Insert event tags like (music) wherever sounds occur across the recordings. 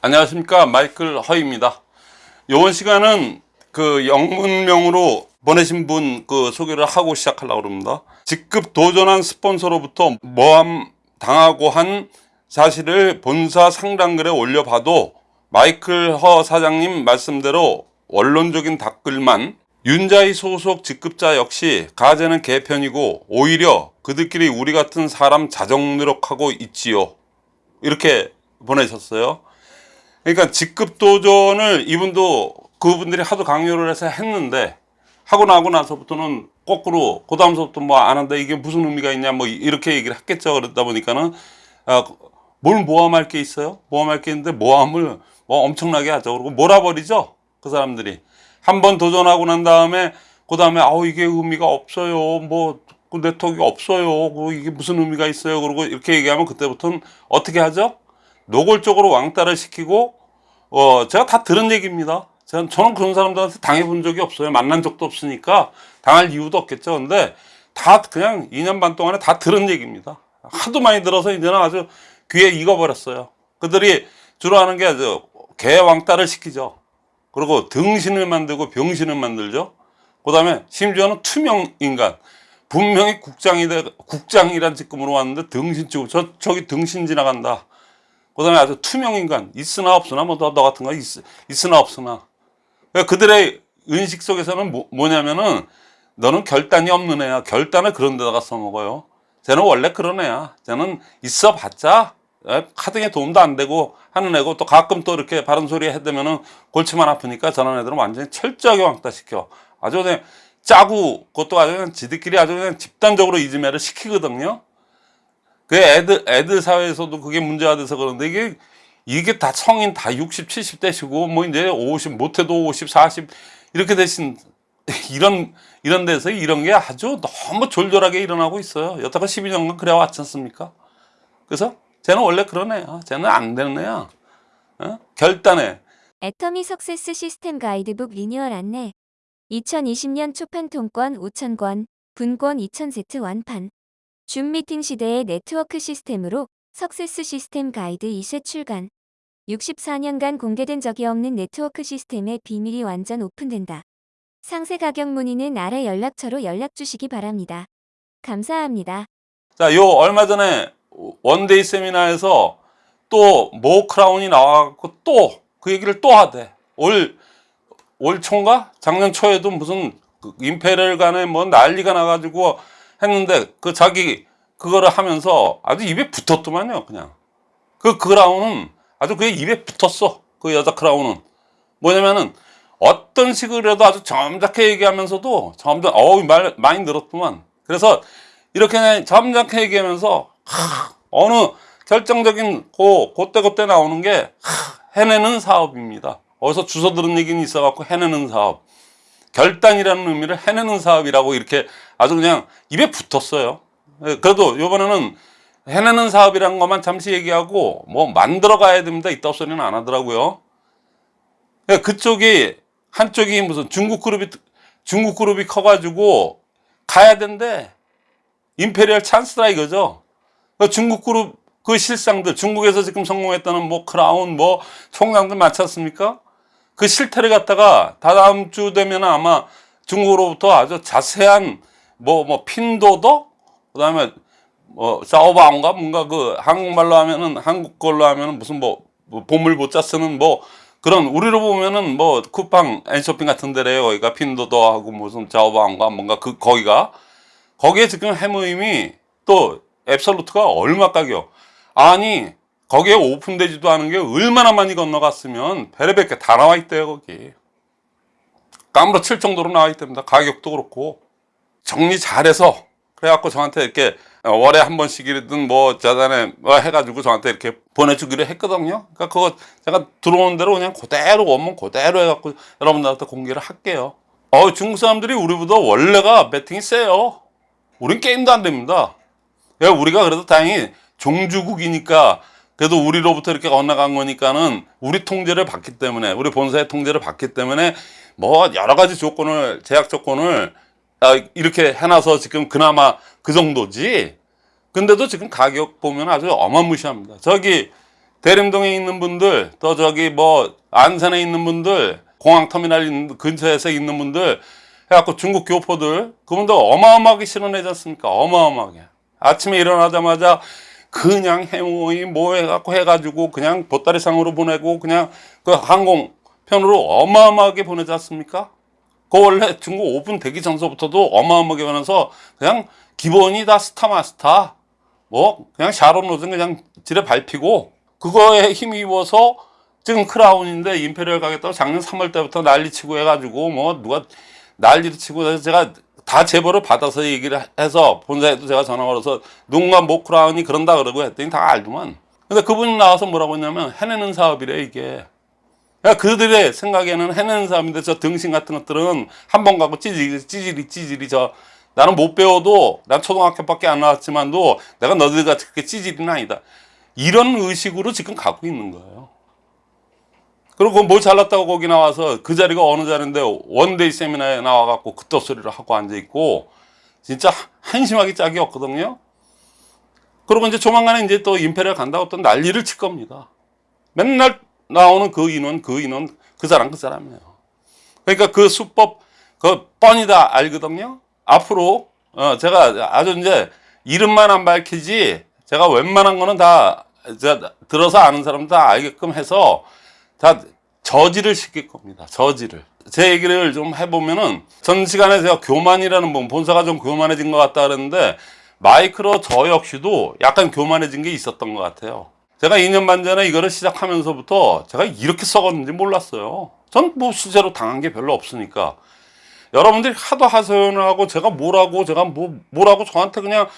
안녕하십니까. 마이클 허입니다. 이번 시간은 그 영문명으로 보내신 분 그 소개를 하고 시작하려고 합니다. 직급 도전한 스폰서로부터 모함 당하고 한 사실을 본사 상담글에 올려봐도 마이클 허 사장님 말씀대로 원론적인 댓글만 윤자희 소속 직급자 역시 가재는 개편이고 오히려 그들끼리 우리 같은 사람 자정 노력하고 있지요. 이렇게 보내셨어요 그러니까 직급 도전을 이분도 그분들이 하도 강요를 해서 했는데 하고 나고 나서부터는 거꾸로 그 다음서부터 뭐 안 한다 이게 무슨 의미가 있냐 뭐 이렇게 얘기를 했겠죠. 그러다 보니까는 아, 뭘 모함할 게 있어요? 모함할 게 있는데 모함을 뭐 엄청나게 하죠. 그리고 몰아버리죠. 그 사람들이. 한 번 도전하고 난 다음에 그 다음에 아우 이게 의미가 없어요. 뭐 그 네트워크 없어요. 그 이게 무슨 의미가 있어요? 그리고 이렇게 얘기하면 그때부터는 어떻게 하죠? 노골적으로 왕따를 시키고 어 제가 다 들은 얘기입니다. 저는, 저는 그런 사람들한테 당해본 적이 없어요. 만난 적도 없으니까 당할 이유도 없겠죠. 근데 다 그냥 2년 반 동안에 다 들은 얘기입니다. 하도 많이 들어서 이제는 아주 귀에 익어버렸어요. 그들이 주로 하는 게 아주 개 왕따를 시키죠. 그리고 등신을 만들고 병신을 만들죠. 그 다음에 심지어는 투명 인간. 분명히 국장이 돼 국장이란 직급으로 왔는데 등신 치고 저 저기 등신 지나간다 그 다음에 아주 투명 인간 있으나 없으나 뭐 너 같은 거 있, 있으나 없으나. 그러니까 그들의 의식 속에서는 뭐, 뭐냐면은 너는 결단이 없는 애야. 결단을 그런 데다가 써먹어요. 쟤는 원래 그런 애야. 쟤는 있어 봤자 카등에 도움도 안 되고 하는 애고 또 가끔 또 이렇게 바른 소리 해대면은 골치만 아프니까 저런 애들은 완전히 철저하게 왕따시켜. 아주 그냥 짜고 그것도 아주 그냥 지들끼리 아주 그냥 집단적으로 이지매를 시키거든요 그 애들 애들 사회에서도 그게 문제가 돼서 그런데 이게 이게 다 성인 다 60, 70대시고 뭐 이제 50 못해도 50, 40 이렇게 되신 (laughs) 이런 이런 데서 이런 게 아주 너무 졸졸하게 일어나고 있어요. 여태껏 12년간 그래 왔지 않습니까? 그래서 쟤는 원래 그런 애야. 쟤는 안 되는 애야. 어? 결단해. 애터미 success system guidebook 리뉴얼 안내 2020년 초판 통권 5,000권, 분권 2,000세트 완판 줌 미팅 시대의 네트워크 시스템으로 success system guide 2세 출간 64년간 공개된 적이 없는 네트워크 시스템의 비밀이 완전 오픈된다. 상세 가격 문의는 아래 연락처로 연락 주시기 바랍니다. 감사합니다. 자, 요 얼마 전에 one-day 세미나에서 또 모 크라운이 나와갖고 또 그 얘기를 또 하대. 올, 올 초인가? 작년 초에도 무슨 그 Imperial 간에 뭐 난리가 나가지고 했는데 그 자기 그거를 하면서 아주 입에 붙었더만요, 그냥. 그 크라운은 아주 그게 입에 붙었어. 그 여자 크라운은. 뭐냐면은 어떤 식으로 해도 아주 점잖게 얘기하면서도 점점 어우 말 많이 늘었구만. 그래서 이렇게 점잖게 얘기하면서 하, 어느 결정적인 고 그때 그때 나오는 게 하, 해내는 사업입니다. 어디서 주워 들은 얘기는 있어 갖고 해내는 사업. 결단이라는 의미를 해내는 사업이라고 이렇게 아주 그냥 입에 붙었어요. 그래도 이번에는 해내는 사업이란 것만 잠시 얘기하고 뭐 만들어 가야 됩니다. 이따 소리는 안 하더라고요. 그쪽이 한쪽이 무슨 중국 그룹이 중국 그룹이 커가지고 가야 된대. Imperial 찬스라 이거죠. 그 중국 그룹 그 실상들 중국에서 지금 성공했다는 뭐 크라운 뭐 총장들 많지 않습니까? 그 실태를 갖다가 다다음 주 되면 아마 중국으로부터 아주 자세한 뭐뭐 핀둬둬 그다음에 뭐 타오바오인가? 뭔가 그 한국말로 하면은 한국 걸로 하면은 무슨 뭐, 뭐 보물 보자 쓰는 뭐 그런 우리로 보면은 뭐 쿠팡 앤쇼핑 같은 데래요. 거기가 핀도더하고 무슨 자오바인가? 뭔가 그 거기가. 거기에 지금 해모임이 또 앱솔루트가 얼마 가격 아니 거기에 오픈되지도 않은 게 얼마나 많이 건너갔으면 베레베게 다 나와 있대요 거기. 까무러 칠 정도로 나와 있답니다. 가격도 그렇고. 정리 잘해서. 그래갖고 저한테 이렇게 월에 한 번씩이든 뭐 자단에 뭐 해가지고 저한테 이렇게 보내주기로 했거든요. 그러니까 그거 제가 들어오는 대로 그냥 그대로 원문 그대로 해갖고 여러분들한테 공개를 할게요. 어 중국 사람들이 우리보다 원래가 배팅이 세요. 우린 게임도 안 됩니다. 우리가 그래도 다행히 종주국이니까 그래도 우리로부터 이렇게 건너간 거니까는 우리 통제를 받기 때문에 우리 본사의 통제를 받기 때문에 뭐 여러 가지 조건을 제약 조건을 이렇게 해놔서 지금 그나마 그 정도지. 근데도 지금 가격 보면 아주 어마무시합니다. 저기 대림동에 있는 분들 또 저기 뭐 안산에 있는 분들 공항터미널 근처에서 있는 분들 해갖고 중국 교포들 그분들 어마어마하게 실어내지 않습니까? 어마어마하게. 아침에 일어나자마자 그냥 해모이 뭐 해갖고 해가지고 그냥 보따리상으로 보내고 그냥 그 항공편으로 어마어마하게 보내지 않습니까? 그 원래 중국 오픈 되기 전서부터도 어마어마하게 보내서 그냥 기본이 다 Star Master 뭐 그냥 Sharon Rose는 그냥 지레 밟히고 그거에 힘입어서 지금 Crown인데 Imperial 가겠다고 작년 3월 때부터 난리치고 해가지고 뭐 누가 난리를 치고 제가 다 제보를 받아서 얘기를 해서 본사에도 제가 전화 걸어서 누군가 뭐 Crown이 그런다 그러고 했더니 다 알더만. 근데 그분이 나와서 뭐라고 했냐면 해내는 사업이래 이게. 그러니까 그들의 생각에는 해내는 사람인데 저 등신 같은 것들은 한 번 가고 찌질이 찌질이 찌질이 저 나는 못 배워도 난 초등학교밖에 안 나왔지만도 내가 너희들 같이 그렇게 찌질이는 아니다. 이런 의식으로 지금 갖고 있는 거예요 그리고 뭐 잘났다고 거기 나와서 그 자리가 어느 자리인데 one-day 세미나에 나와갖고 그딴 소리를 하고 앉아있고 진짜 한심하기 짝이 없거든요 그리고 이제 조만간에 이제 또 Imperial 간다고 또 난리를 칠 겁니다 맨날 나오는 그 인원 그 인원 그 사람 그 사람이에요. 그러니까 그 수법 그 뻔히 다 알거든요. 앞으로 어 제가 아주 이제 이름만 안 밝히지 제가 웬만한 거는 다 들어서 아는 사람 다 알게끔 해서 다 저지를 시킬 겁니다. 저지를. 제 얘기를 좀 해보면은 전 시간에 제가 교만이라는 분 본사가 좀 교만해진 것 같다 그랬는데 마이크로 저 역시도 약간 교만해진 게 있었던 것 같아요. 제가 2년 반 전에 이거를 시작하면서부터 제가 이렇게 썩었는지 몰랐어요. 전 뭐 실제로 당한 게 별로 없으니까. 여러분들이 하도 하소연을 하고 제가 뭐라고 제가 뭐 뭐라고 저한테 그냥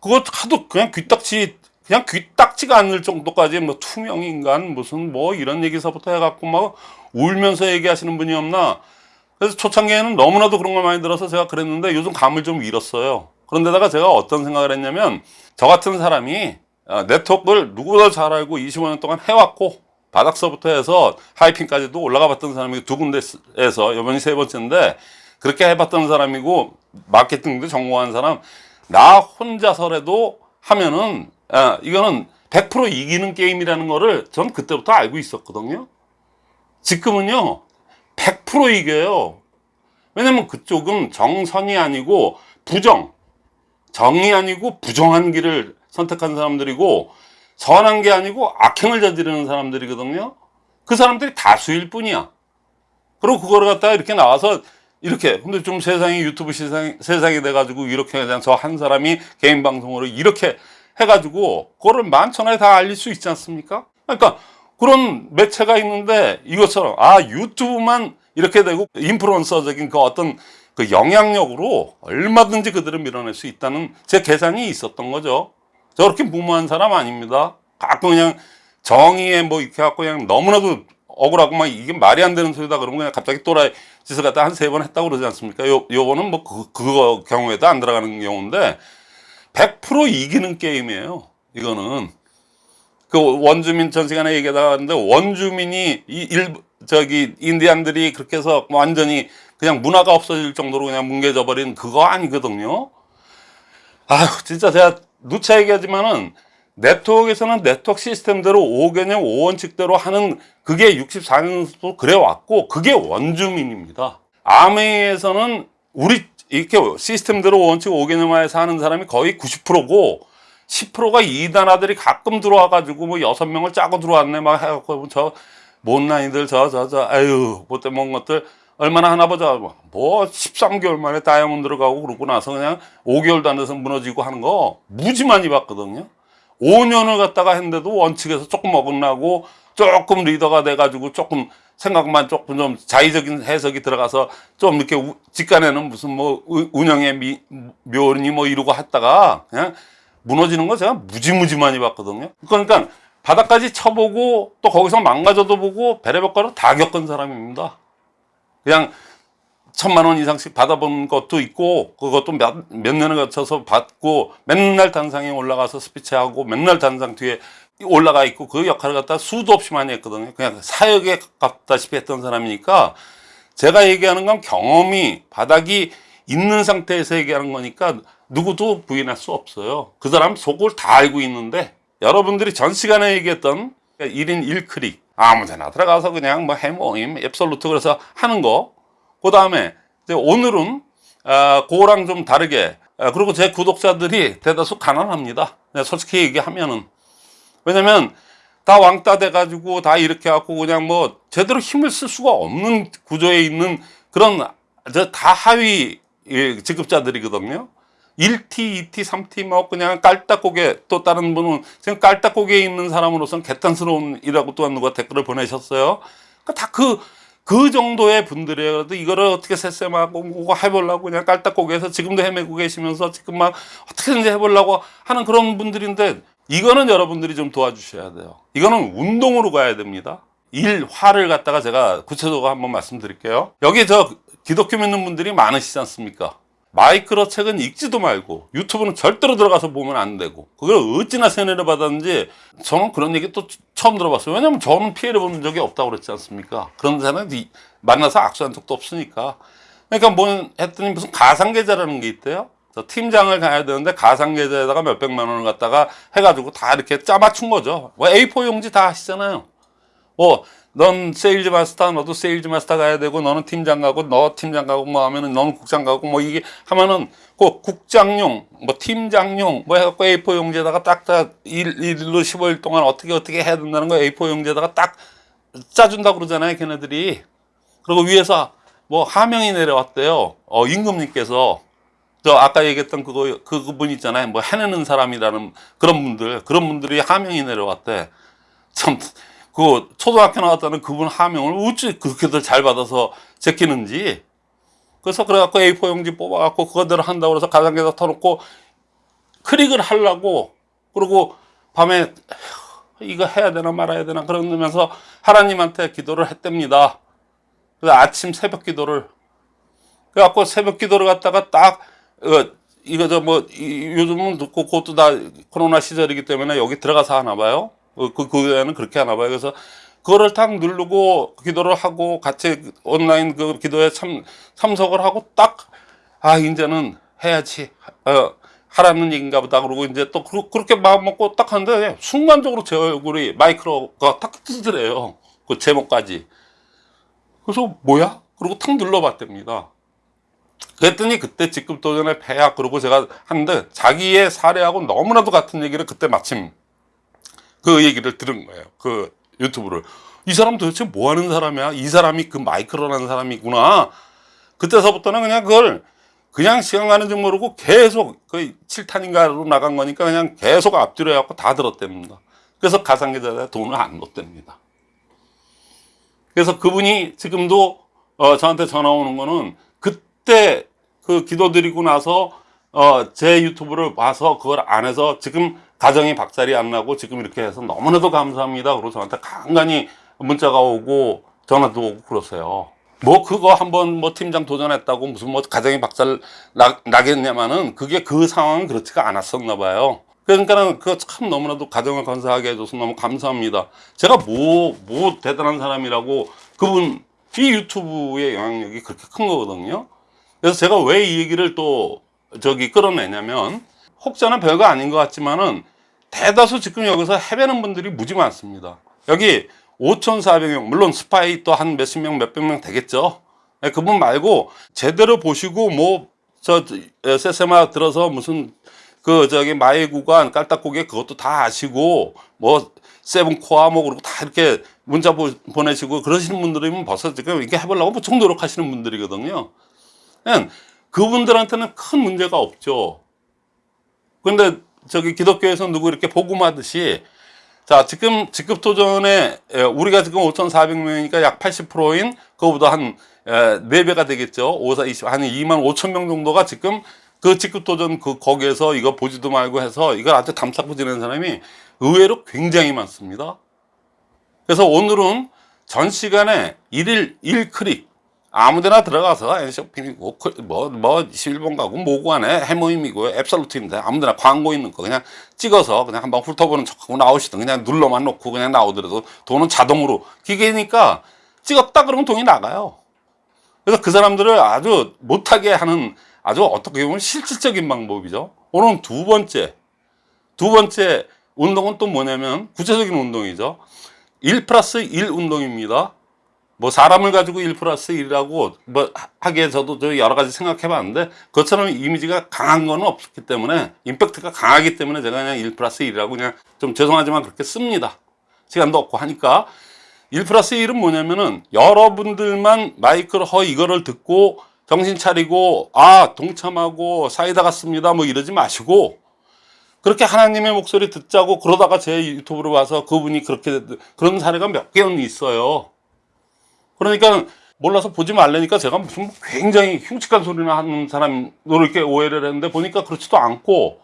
그거 하도 그냥 귀딱지 그냥 귀딱지가 않을 정도까지 뭐 투명 인간 무슨 뭐 이런 얘기서부터 해갖고 막 울면서 얘기하시는 분이 없나? 그래서 초창기에는 너무나도 그런 걸 많이 들어서 제가 그랬는데 요즘 감을 좀 잃었어요. 그런데다가 제가 어떤 생각을 했냐면 저 같은 사람이 어, 네트워크를 누구보다 잘 알고 25년 동안 해왔고 바닥서부터 해서 하이핑까지도 올라가 봤던 사람이 두 군데에서 이번이 세 번째인데 그렇게 해봤던 사람이고 마케팅도 전공한 사람 나 혼자서라도 하면은 아, 이거는 100% 이기는 게임이라는 거를 전 그때부터 알고 있었거든요 지금은요 100% 이겨요 왜냐면 그쪽은 정선이 아니고 부정 정이 아니고 부정한 길을 선택한 사람들이고 선한 게 아니고 악행을 저지르는 사람들이거든요. 그 사람들이 다수일 뿐이야. 그리고 그거를 갖다가 이렇게 나와서 이렇게 근데 좀 세상이 유튜브 세상, 세상이 돼가지고 이렇게 그냥 저 한 사람이 개인 방송으로 이렇게 해가지고 그거를 만천하에 다 알릴 수 있지 않습니까? 그러니까 그런 매체가 있는데 이것처럼 아 유튜브만 이렇게 되고 인플루언서적인 그 어떤 그 영향력으로 얼마든지 그들을 밀어낼 수 있다는 제 계산이 있었던 거죠. 저렇게 무모한 사람 아닙니다. 가끔 그냥 정의에 뭐 이렇게 갖고 그냥 너무나도 억울하고 막 이게 말이 안 되는 소리다 그러면 그냥 갑자기 또라이 짓을 갖다 한 세 번 했다고 그러지 않습니까? 요, 요거는 뭐 그, 그거 경우에도 안 들어가는 경우인데 100% 이기는 게임이에요. 이거는. 그 원주민 전 시간에 얘기하다가 하는데 원주민이 이 일, 저기 인디안들이 그렇게 해서 완전히 그냥 문화가 없어질 정도로 그냥 뭉개져 버린 그거 아니거든요. 아휴 진짜 제가 누차 얘기하지만은 네트워크에서는 네트워크 시스템대로 5개념 5원칙대로 하는 그게 64년부터 그래 왔고 그게 원주민입니다. 아메이에서는 우리 이렇게 시스템대로 5원칙 5개념화에서 하는 사람이 거의 90%고 10%가 이단아들이 가끔 들어와 가지고 뭐 여섯 명을 짜고 들어왔네. 막 해갖고 저 못난이들 저 저 저 아유 못돼 먹은 것들 얼마나 하나 보자. 뭐 13개월 만에 다이아몬드로 가고 그러고 나서 그냥 5개월도 안 돼서 무너지고 하는 거 무지 많이 봤거든요. 5년을 갖다가 했는데도 원칙에서 조금 어긋나고 조금 리더가 돼가지고 조금 생각만 조금 좀 자의적인 해석이 들어가서 좀 이렇게 우- 직간에는 무슨 뭐 우- 운영의 미, 묘니 뭐 이러고 했다가 그냥 무너지는 거 제가 무지무지 많이 봤거든요. 그러니까 바닥까지 쳐보고 또 거기서 망가져도 보고 베레버가로 다 겪은 사람입니다. 그냥 천만 원 이상씩 받아본 것도 있고 그것도 몇, 몇 년을 거쳐서 받고 맨날 단상에 올라가서 스피치하고 맨날 단상 뒤에 올라가 있고 그 역할을 갖다 수도 없이 많이 했거든요. 그냥 사역에 가깝다시피 했던 사람이니까 제가 얘기하는 건 경험이 바닥이 있는 상태에서 얘기하는 거니까 누구도 부인할 수 없어요. 그 사람 속을 다 알고 있는데 여러분들이 전 시간에 얘기했던 그러니까 1인 1클릭 아무데나 들어가서 그냥 뭐 해모임 앱솔루트 그래서 하는 거. 그 다음에 오늘은 아, 그거랑 좀 다르게 아, 그리고 제 구독자들이 대다수 가난합니다. 네, 솔직히 얘기하면은 왜냐면 다 왕따 돼가지고 다 이렇게 갖고 그냥 뭐 제대로 힘을 쓸 수가 없는 구조에 있는 그런 저다 하위 예, 직급자들이거든요. 1T, 2T, 3T 뭐 그냥 깔딱고개 또 다른 분은 지금 깔딱고개에 있는 사람으로서는 개탄스러운 이라고 또한 누가 댓글을 보내셨어요. 그러니까 다 그 그 정도의 분들이에요. 그래도 이거를 어떻게 세세하고 뭐 해보려고 그냥 깔딱고개에서 지금도 헤매고 계시면서 지금 막 어떻게든지 해보려고 하는 그런 분들인데 이거는 여러분들이 좀 도와주셔야 돼요. 이거는 운동으로 가야 됩니다. 일화를 갖다가 제가 구체적으로 한번 말씀드릴게요. 여기 저 기독교 믿는 분들이 많으시지 않습니까? 마이크로 책은 읽지도 말고 유튜브는 절대로 들어가서 보면 안 되고 그걸 어찌나 세뇌를 받았는지 저는 그런 얘기 또 처음 들어봤어요. 왜냐면 저는 피해를 본 적이 없다고 그랬지 않습니까? 그런 사람은 만나서 악수한 적도 없으니까. 그러니까 뭐 했더니 무슨 가상계좌라는 게 있대요. 저 팀장을 가야 되는데 가상계좌에다가 몇백만 원을 갖다가 해가지고 다 이렇게 짜맞춘 거죠. 뭐 A4 용지 다 하시잖아요. 뭐, 넌 Sales Master, 너도 Sales Master 가야 되고, 너는 팀장 가고, 너 팀장 가고, 뭐 하면은, 너는 국장 가고, 뭐 이게 하면은, 그 국장용, 뭐 팀장용, 뭐 해갖고 A4 용지에다가 딱딱 일, 일로 15일 동안 어떻게 어떻게 해야 된다는 거 A4 용지에다가 딱 짜준다고 그러잖아요, 걔네들이. 그리고 위에서 뭐 하명이 내려왔대요. 어, 임금님께서. 저 아까 얘기했던 그거, 그, 그분 있잖아요. 뭐 해내는 사람이라는 그런 분들, 그런 분들이 하명이 내려왔대. 참, 그 초등학교 나왔다는 그분 하명을 어찌 그렇게들 잘 받아서 제끼는지. 그래서 그래갖고 A4 용지 뽑아갖고 그거대로 한다고 그래서 가상계좌 터놓고 클릭을 하려고 그리고 밤에 이거 해야 되나 말아야 되나 그러면서 하나님한테 기도를 했답니다. 그래서 아침 새벽 기도를 그래갖고 새벽 기도를 갖다가 딱 어, 이거 저 뭐 요즘은 그- 그것도 다 코로나 시절이기 때문에 여기 들어가서 하나 봐요. 그, 그, 그에는 그렇게 하나 봐요. 그래서 그거를 딱 누르고 기도를 하고 같이 온라인 그 기도에 참, 참석을 하고 딱, 아, 이제는 해야지. 어, 하라는 얘기인가 보다. 그러고 이제 또 그, 그렇게 마음 먹고 딱 하는데 순간적으로 제 얼굴이 마이크로가 딱 뜨더래요. 그 제목까지. 그래서 뭐야? 그리고 탁 눌러봤답니다. 그랬더니 그때 직급 도전의 폐야 그러고 제가 하는데 자기의 사례하고 너무나도 같은 얘기를 그때 마침 그 얘기를 들은 거예요. 그 유튜브를. 이 사람 도대체 뭐 하는 사람이야? 이 사람이 그 마이크로라는 사람이구나. 그때서부터는 그냥 그걸 그냥 시간 가는 줄 모르고 계속 그 7탄인가로 나간 거니까 그냥 계속 앞뒤로 해갖고 다 들었답니다. 그래서 가상계좌에 돈을 안 넣었답니다. 그래서 그분이 지금도 어, 저한테 전화 오는 거는 그때 그 기도 드리고 나서 어, 제 유튜브를 봐서 그걸 안 해서 지금 가정이 박살이 안 나고 지금 이렇게 해서 너무나도 감사합니다. 그리고 저한테 간간히 문자가 오고 전화도 오고 그러세요. 뭐 그거 한번 뭐 팀장 도전했다고 무슨 뭐 가정이 박살 나, 나겠냐마는 그게 그 상황은 그렇지가 않았었나 봐요. 그러니까는 그참 너무나도 가정을 건사하게 해줘서 너무 감사합니다. 제가 뭐, 뭐 대단한 사람이라고 그분 이 유튜브의 영향력이 그렇게 큰 거거든요. 그래서 제가 왜 이 얘기를 또 저기 끌어내냐면 혹자는 별거 아닌 것 같지만은 대다수 지금 여기서 해배는 분들이 무지 많습니다. 여기 5,400명, 물론 스파이 또 한 몇십 명, 몇백 명 되겠죠. 네, 그분 말고 제대로 보시고 뭐, 저, 세세마 들어서 무슨 그 저기 마의 구간 깔딱고개 그것도 다 아시고 뭐 세븐코아 뭐 그리고 다 이렇게 문자 보, 보내시고 그러시는 분들이면 벌써 지금 이렇게 해보려고 무척 노력하시는 분들이거든요. 그분들한테는 큰 문제가 없죠. 근데 저기 기독교에서 누구 이렇게 복음하듯이 자 지금 직급 도전에 에, 우리가 지금 5,400명이니까 약 80%인 그거보다 한 에, 4배가 되겠죠. 5, 4, 20, 한 2만 5천 명 정도가 지금 그 직급 도전 그 거기에서 이거 보지도 말고 해서 이걸 아주 담쌓고 지내는 사람이 의외로 굉장히 많습니다. 그래서 오늘은 전 시간에 일일 1클릭 아무데나 들어가서 엔쇼핑이고 뭐뭐 뭐 11번 가고 뭐고 안에 해모임이고 앱솔루트인데 아무데나 광고 있는 거 그냥 찍어서 그냥 한번 훑어보는 척하고 나오시든 그냥 눌러만 놓고 그냥 나오더라도 돈은 자동으로 기계니까 찍었다 그러면 돈이 나가요. 그래서 그 사람들을 아주 못하게 하는 아주 어떻게 보면 실질적인 방법이죠. 오늘은 두 번째 두 번째 운동은 또 뭐냐면 구체적인 운동이죠. 1 플러스 1 운동입니다. 뭐 사람을 가지고 1 플러스 1이라고 뭐 하기에 저도 저 여러 가지 생각해 봤는데 그것처럼 이미지가 강한 거는 없기 때문에 임팩트가 강하기 때문에 제가 그냥 1 플러스 1이라고 그냥 좀 죄송하지만 그렇게 씁니다. 시간도 없고 하니까 1 플러스 1은 뭐냐면은 여러분들만 마이크로 허 이거를 듣고 정신 차리고 아 동참하고 사이다 같습니다 뭐 이러지 마시고 그렇게 하나님의 목소리 듣자고 그러다가 제 유튜브로 와서 그분이 그렇게 그런 사례가 몇 개는 있어요. 그러니까 몰라서 보지 말라니까 제가 무슨 굉장히 흉측한 소리나 하는 사람으로 이렇게 오해를 했는데 보니까 그렇지도 않고.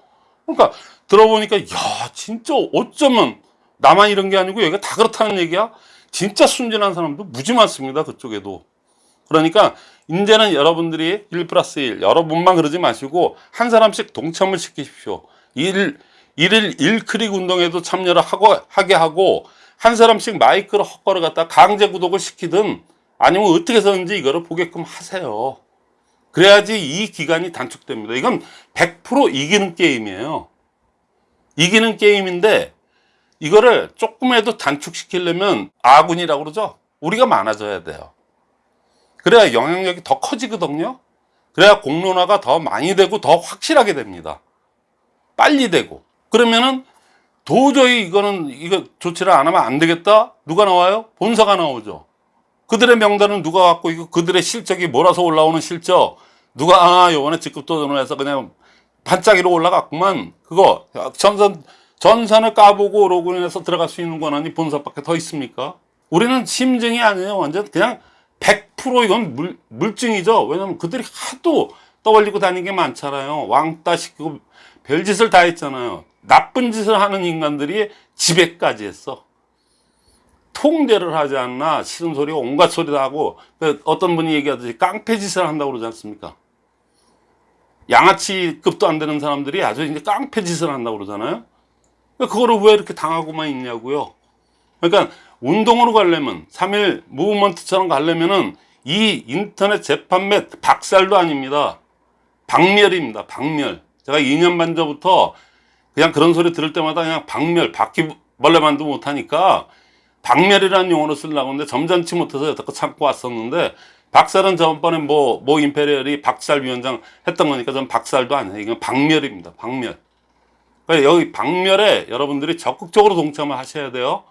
그러니까 들어보니까 야 진짜 어쩌면 나만 이런 게 아니고 여기가 다 그렇다는 얘기야? 진짜 순진한 사람도 무지 많습니다 그쪽에도. 그러니까 이제는 여러분들이 1 플러스 1 여러분만 그러지 마시고 한 사람씩 동참을 시키십시오. 1, 1일 1클릭 운동에도 참여를 하고, 하게 하고 한 사람씩 마이크로 헛걸어 갖다 강제 구독을 시키든 아니면 어떻게 해서든지 이거를 보게끔 하세요. 그래야지 이 기간이 단축됩니다. 이건 100% 이기는 게임이에요. 이기는 게임인데 이거를 조금이라도 단축시키려면 아군이라고 그러죠? 우리가 많아져야 돼요. 그래야 영향력이 더 커지거든요. 그래야 공론화가 더 많이 되고 더 확실하게 됩니다. 빨리 되고. 그러면은 도저히 이거는 이거 조치를 안 하면 안 되겠다? 누가 나와요? 본사가 나오죠. 그들의 명단은 누가 갖고 있고 그들의 실적이 몰아서 올라오는 실적. 누가 아 요번에 직급 도전을 해서 그냥 반짝이로 올라갔구만. 그거 전선 전선을 까보고 로그인해서 들어갈 수 있는 권한이 본사밖에 더 있습니까? 우리는 심증이 아니에요. 완전 그냥 100% 이건 물, 물증이죠. 왜냐면 그들이 하도 떠벌리고 다니는 게 많잖아요. 왕따 시키고 별짓을 다 했잖아요 나쁜 짓을 하는 인간들이 지배까지 했어. 통제를 하지 않나 싫은 소리 온갖 소리 다 하고 그 어떤 분이 얘기하듯이 깡패 짓을 한다고 그러지 않습니까? 양아치급도 안 되는 사람들이 아주 이제 깡패 짓을 한다고 그러잖아요. 그거를 왜 이렇게 당하고만 있냐고요. 그러니까 운동으로 가려면 3일 무브먼트처럼 가려면은 이 인터넷 재판매 박살도 아닙니다. 박멸입니다 박멸. 제가 2년 반 전부터 그냥 그런 소리 들을 때마다 그냥 박멸 바퀴벌레만도 못하니까 박멸이라는 용어를 쓰려고 하는데 점잖지 못해서 여태껏 참고 왔었는데 박살은 저번에 뭐, 모 임페리얼이 박살 위원장 했던 거니까 전 박살도 아니에요. 이건 박멸입니다. 박멸. 그러니까 여기 박멸에 여러분들이 적극적으로 동참을 하셔야 돼요.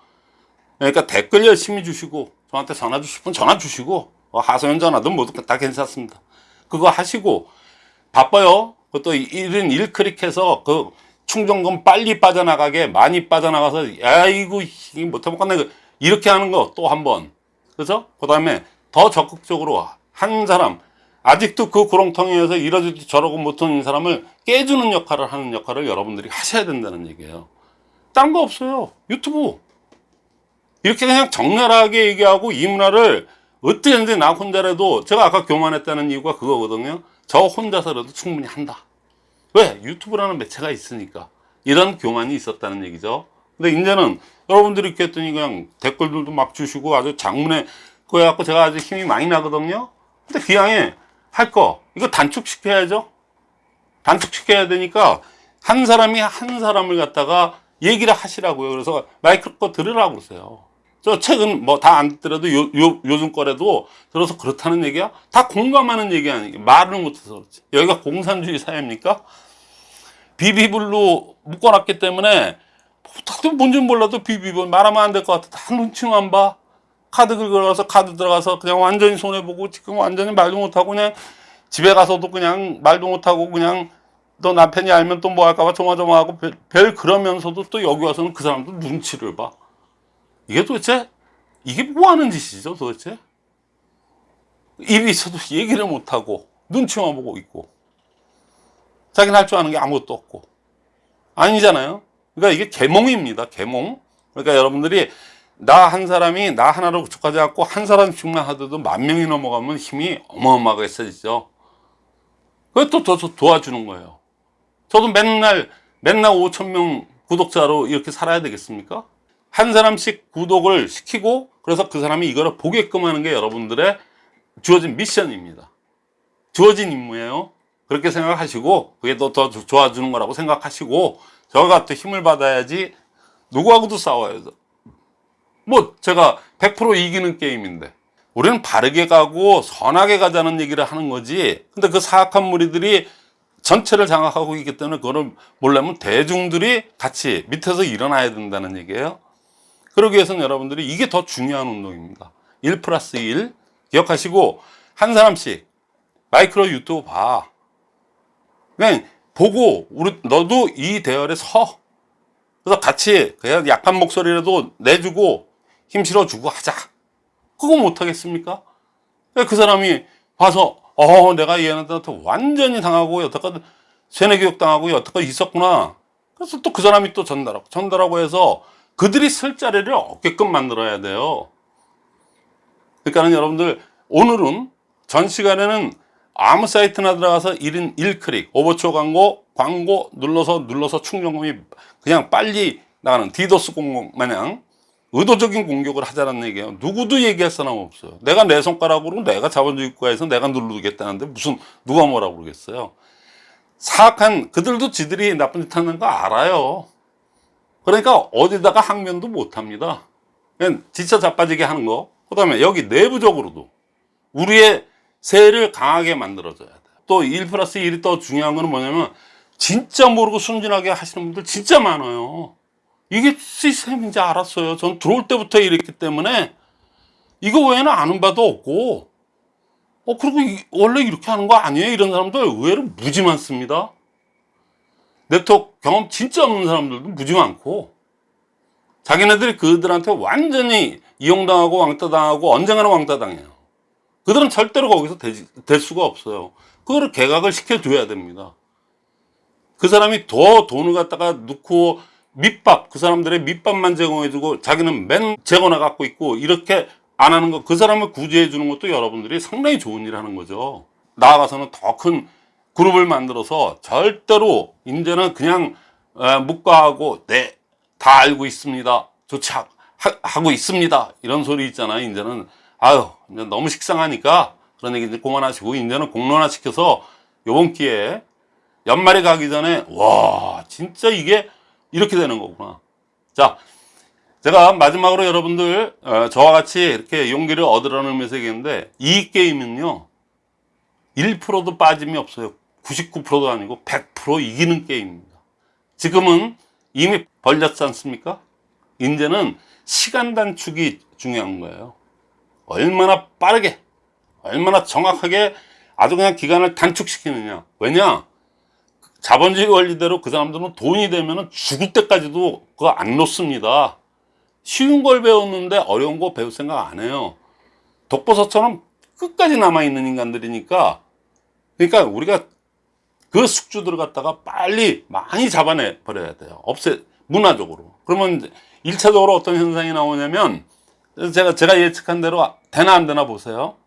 그러니까 댓글 열심히 주시고 저한테 전화 주실 분 전화 주시고 뭐 하소연 전화든 뭐든 다 괜찮습니다. 그거 하시고 바빠요. 그것도 1인 1클릭해서 그 충전금 빨리 빠져나가게 많이 빠져나가서 야이고 못해먹겠네 이렇게 하는 거 또 한 번. 그죠? 그 다음에 더 적극적으로 한 사람. 아직도 그 구렁텅이에서 이러지도 저러고 못하는 사람을 깨주는 역할을 하는 역할을 여러분들이 하셔야 된다는 얘기예요. 딴 거 없어요. 유튜브. 이렇게 그냥 적나라하게 얘기하고 이 문화를 어떻게든지 나 혼자라도 제가 아까 교만했다는 이유가 그거거든요. 저 혼자서라도 충분히 한다 왜? 유튜브라는 매체가 있으니까. 이런 교만이 있었다는 얘기죠. 근데 이제는 여러분들이 이렇게 했더니 그냥 댓글들도 막 주시고 아주 장문에 그거 해갖고 제가 아주 힘이 많이 나거든요. 근데 기왕에 할 거 이거 단축시켜야죠. 단축시켜야 되니까 한 사람이 한 사람을 갖다가 얘기를 하시라고요. 그래서 마이크 거 들으라고 그러세요 저 책은 뭐 다 안 듣더라도 요, 요, 요즘 거라도 들어서 그렇다는 얘기야? 다 공감하는 얘기 아니에요. 말을 못해서 그렇지. 여기가 공산주의 사회입니까? 비비블로 묶어놨기 때문에 다들 뭔지 몰라도 비비블 말하면 안 될 것 같아. 다 눈치만 봐. 카드 긁어가서 카드 들어가서 그냥 완전히 손해보고 지금 완전히 말도 못하고 그냥 집에 가서도 그냥 말도 못하고 그냥 너 남편이 알면 또 뭐 할까봐 조마조마하고 별, 별 그러면서도 또 여기 와서는 그 사람도 눈치를 봐 이게 도대체 이게 뭐 하는 짓이죠 도대체? 입이 있어도 얘기를 못하고 눈치만 보고 있고 자기는 할 줄 아는 게 아무것도 없고. 아니잖아요. 그러니까 이게 계몽입니다 계몽. 그러니까 여러분들이 나 한 사람이 나 하나로 구축하지 않고 한 사람씩만 하더라도 만 명이 넘어가면 힘이 어마어마하게 세지죠 그것도 더 도와주는 거예요. 저도 맨날 맨날 5천 명 구독자로 이렇게 살아야 되겠습니까 한 사람씩 구독을 시키고 그래서 그 사람이 이거를 보게끔 하는 게 여러분들의 주어진 미션입니다 주어진 임무예요 그렇게 생각하시고 그게 더, 더 좋아지는 거라고 생각하시고 저가 또 힘을 받아야지 누구하고도 싸워야죠. 뭐 제가 100% 이기는 게임인데 우리는 바르게 가고 선하게 가자는 얘기를 하는 거지. 근데 그 사악한 무리들이 전체를 장악하고 있기 때문에 그거를 몰라면 대중들이 같이 밑에서 일어나야 된다는 얘기예요. 그러기 위해서는 여러분들이 이게 더 중요한 운동입니다. 1 플러스 1 기억하시고 한 사람씩 마이크로 유튜브 봐. 그냥 보고 우리 너도 이 대열에 서. 그래서 같이 그냥 약한 목소리라도 내주고 힘 실어주고 하자. 그거 못하겠습니까? 그 사람이 봐서 어 내가 얘한테 완전히 당하고 여태까지 세뇌 교육 당하고 여태까지 있었구나. 그래서 또 그 사람이 또 전달하고 전달하고 해서 그들이 쓸 자리를 얻게끔 만들어야 돼요. 그러니까는 여러분들 오늘은 전 시간에는 아무 사이트나 들어가서 1인 1클릭 오버초 광고 광고 눌러서 눌러서 충전금이 그냥 빨리 나가는 디도스 공격 마냥 의도적인 공격을 하자는 얘기예요. 누구도 얘기할 사람 없어요. 내가 내 손가락으로 내가 자본주의 국가에서 내가 누르겠다는데 무슨 누가 뭐라고 그러겠어요. 사악한 그들도 지들이 나쁜 짓 하는 거 알아요. 그러니까 어디다가 항변도 못 합니다. 그냥 지쳐 자빠지게 하는 거. 그 다음에 여기 내부적으로도 우리의 세를 강하게 만들어줘야 돼요. 또1 플러스 1이 더 중요한 거는 뭐냐면 진짜 모르고 순진하게 하시는 분들 진짜 많아요. 이게 시스템인지 알았어요. 전 들어올 때부터 이랬기 때문에 이거 외에는 아는 바도 없고 어 그리고 이- 원래 이렇게 하는 거 아니에요? 이런 사람들 의외로 무지 많습니다. 네트워크 경험 진짜 없는 사람들도 무지 많고 자기네들이 그들한테 완전히 이용당하고 왕따당하고 언젠가는 왕따당해요. 그들은 절대로 거기서 되지- 될 수가 없어요. 그거를 개각을 시켜줘야 됩니다. 그 사람이 더 돈을 갖다가 넣고 밑밥, 그 사람들의 밑밥만 제공해주고 자기는 맨 재고나 갖고 있고 이렇게 안 하는 거, 그 사람을 구제해 주는 것도 여러분들이 상당히 좋은 일 하는 거죠. 나아가서는 더큰 그룹을 만들어서 절대로 이제는 그냥 에, 묵과하고 네, 다 알고 있습니다. 좋지 하, 고 있습니다. 이런 소리 있잖아요. 이제는 아유, 이제 너무 식상하니까 그런 얘기 이제 그만하시고 이제는 공론화 시켜서 요번 기회에 연말에 가기 전에 와 진짜 이게 이렇게 되는 거구나. 자, 제가 마지막으로 여러분들 어, 저와 같이 이렇게 용기를 얻으라는 의미에서 얘기했는데 이 게임은요 1%도 빠짐이 없어요. 99%도 아니고 100% 이기는 게임입니다. 지금은 이미 벌렸지 않습니까? 이제는 시간 단축이 중요한 거예요. 얼마나 빠르게, 얼마나 정확하게 아주 그냥 기간을 단축시키느냐. 왜냐? 자본주의 원리대로 그 사람들은 돈이 되면 죽을 때까지도 그거 안 놓습니다. 쉬운 걸 배웠는데 어려운 거 배울 생각 안 해요. 독버섯처럼 끝까지 남아있는 인간들이니까 그러니까 우리가 그 숙주들을 갖다가 빨리 많이 잡아내 버려야 돼요. 없애 문화적으로. 그러면 1차적으로 어떤 현상이 나오냐면 제가 제가 예측한 대로 되나 안 되나 보세요.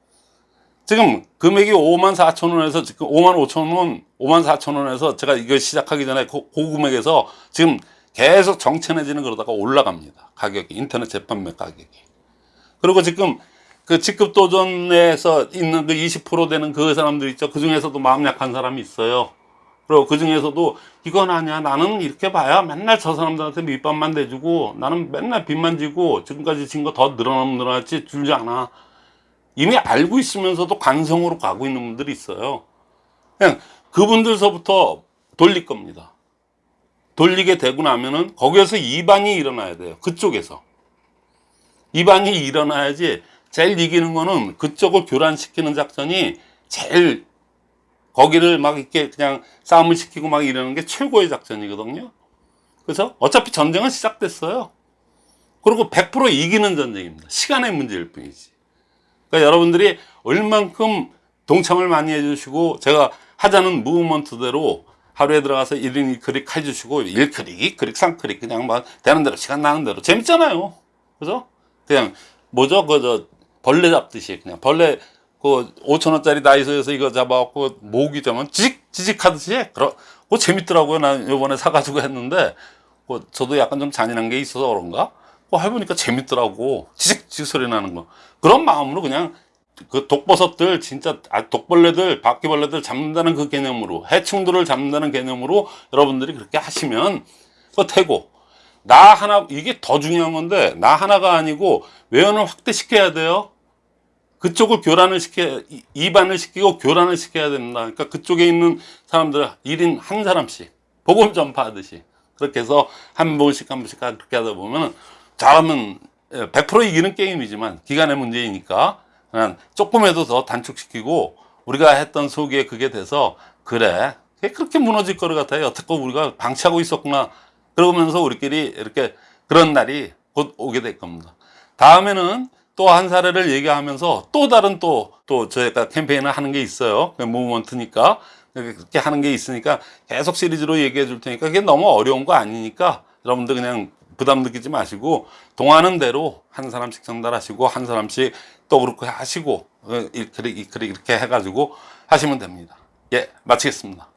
지금 금액이 5만 4천 원에서 지금 5만 5천 원, 5만 4천 원에서 제가 이거 시작하기 전에 고, 그 금액에서 지금 계속 정체내지는 그러다가 올라갑니다. 가격이 인터넷 재판매 가격이. 그리고 지금 그 직급 도전에서 있는 그 20% 되는 그 사람들 있죠. 그 중에서도 마음 약한 사람이 있어요. 그리고 그 중에서도 이건 아니야. 나는 이렇게 봐야 맨날 저 사람들한테 밑밥만 대주고 나는 맨날 빚만 지고 지금까지 진 거 더 늘어나면 늘어났지 줄지 않아. 이미 알고 있으면서도 관성으로 가고 있는 분들이 있어요. 그냥 그분들서부터 돌릴 겁니다. 돌리게 되고 나면은 거기에서 이반이 일어나야 돼요. 그쪽에서. 이반이 일어나야지 제일 이기는 거는 그쪽을 교란시키는 작전이 제일 거기를 막 이렇게 그냥 싸움을 시키고 막 이러는 게 최고의 작전이거든요. 그래서 어차피 전쟁은 시작됐어요. 그리고 100% 이기는 전쟁입니다. 시간의 문제일 뿐이지. 그러니까 여러분들이 얼만큼 동참을 많이 해주시고 제가 하자는 무브먼트대로 하루에 들어가서 1인 1클릭 해주시고 1클릭, 2클릭, 3클릭 그냥 막 되는 대로 시간 나는 대로 재밌잖아요. 그죠? 그냥 뭐죠? 그저 벌레 잡듯이 그냥 벌레 그 5천 원짜리 다이소에서 이거 잡아갖고 모으기 되면 지직 지직 하듯이 그러 그 재밌더라고요. 난 요번에 사가지고 했는데 그 저도 약간 좀 잔인한 게 있어서 그런가? 그 해보니까 재밌더라고. 지직 지직 소리 나는 거. 그런 마음으로 그냥 그 독버섯들 진짜 아, 독벌레들 바퀴벌레들 잡는다는 그 개념으로 해충들을 잡는다는 개념으로 여러분들이 그렇게 하시면 그 되고 나 하나 이게 더 중요한 건데 나 하나가 아니고 외연을 확대시켜야 돼요. 그쪽을 교란을 시켜 이- 이반을 시키고 교란을 시켜야 된다. 그러니까 그쪽에 있는 사람들 1인 한 사람씩 복음 전파하듯이 그렇게 해서 한 번씩 한 번씩 그렇게 하다 보면 잘하면 100% 이기는 게임이지만 기간의 문제이니까 그냥 조금이라도 더 단축시키고 우리가 했던 소기에 그게 돼서 그래 그렇게 무너질 거를 같아요. 여태껏 우리가 방치하고 있었구나 그러면서 우리끼리 이렇게 그런 날이 곧 오게 될 겁니다. 다음에는 또 한 사례를 얘기하면서 또 다른 또, 또 저희가 캠페인을 하는 게 있어요. 무브먼트니까. 그렇게 하는 게 있으니까 계속 시리즈로 얘기해 줄 테니까 그게 너무 어려운 거 아니니까 여러분들 그냥 부담 느끼지 마시고 동하는 대로 한 사람씩 전달하시고 한 사람씩 또 그렇게 하시고 어, 이렇게, 이렇게 해가지고 하시면 됩니다. 예, 마치겠습니다.